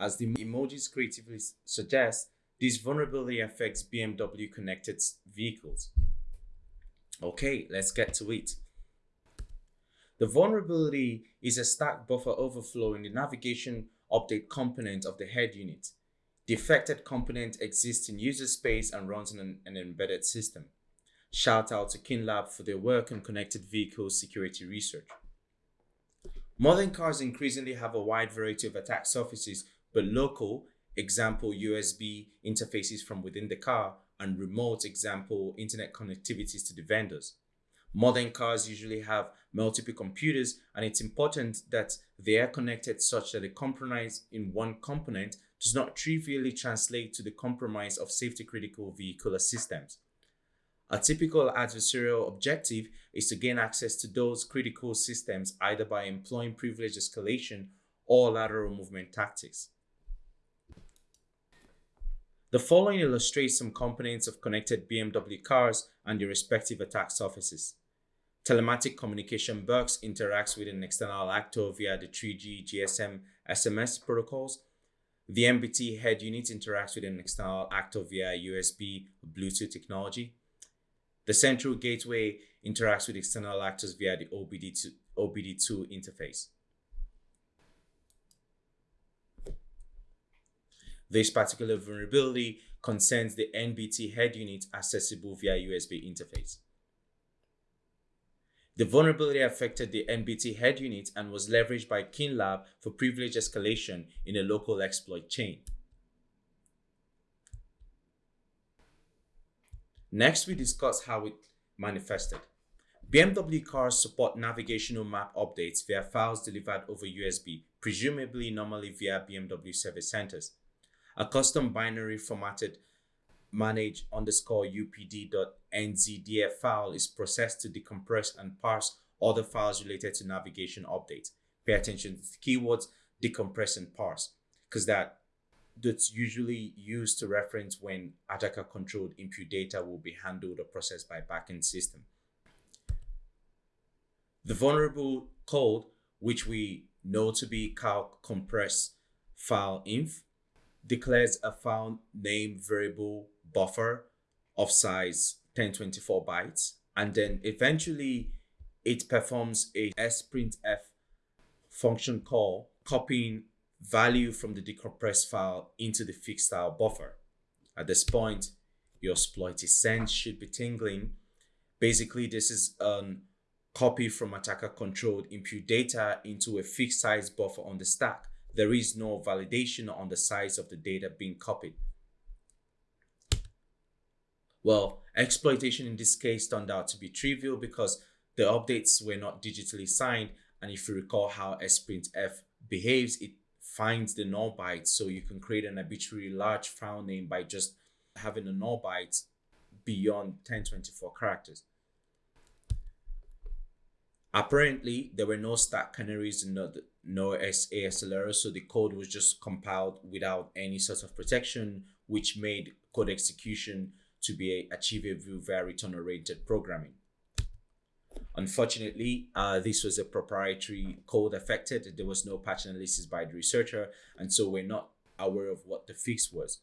As the emojis creatively suggest, this vulnerability affects BMW connected vehicles. Okay, let's get to it. The vulnerability is a stack buffer overflow in the navigation update component of the head unit. The affected component exists in user space and runs in an, an embedded system. Shout out to KeenLab for their work on connected vehicle security research. Modern cars increasingly have a wide variety of attack surfaces, but local, example USB interfaces from within the car, and remote, example internet connectivities to the vendors. Modern cars usually have multiple computers, and it's important that they are connected such that a compromise in one component does not trivially translate to the compromise of safety critical vehicular systems. A typical adversarial objective is to gain access to those critical systems either by employing privilege escalation or lateral movement tactics. The following illustrates some components of connected BMW cars and their respective attack surfaces. Telematic communication box interacts with an external actor via the 3G GSM SMS protocols. The NBT head unit interacts with an external actor via USB Bluetooth technology. The central gateway interacts with external actors via the OBD2, OBD2 interface. This particular vulnerability concerns the NBT head unit accessible via USB interface. The vulnerability affected the NBT head unit and was leveraged by KeenLab for privilege escalation in a local exploit chain. Next, we discuss how it manifested. BMW cars support navigational map updates via files delivered over USB, presumably normally via BMW service centers. A custom binary formatted manage underscore upd.nzdf file is processed to decompress and parse other files related to navigation updates. Pay attention to keywords decompress and parse because that that's usually used to reference when attacker controlled input data will be handled or processed by backend system. The vulnerable code, which we know to be calc compress file inf, declares a found name variable buffer of size 1024 bytes and then eventually it performs a sprintf function call copying value from the decompressed file into the fixed style buffer. At this point, your exploit sense should be tingling. Basically, this is a copy from attacker controlled input data into a fixed size buffer on the stack. There is no validation on the size of the data being copied. Well, exploitation in this case turned out to be trivial because the updates were not digitally signed. And if you recall how sprintf behaves, it finds the null byte so you can create an arbitrary large file name by just having a null byte beyond 1024 characters. Apparently, there were no stack canaries and no, no ASLR, so the code was just compiled without any sort of protection, which made code execution to be achievable via return-oriented programming. Unfortunately, uh, this was a proprietary code affected. There was no patch analysis by the researcher, and so we're not aware of what the fix was.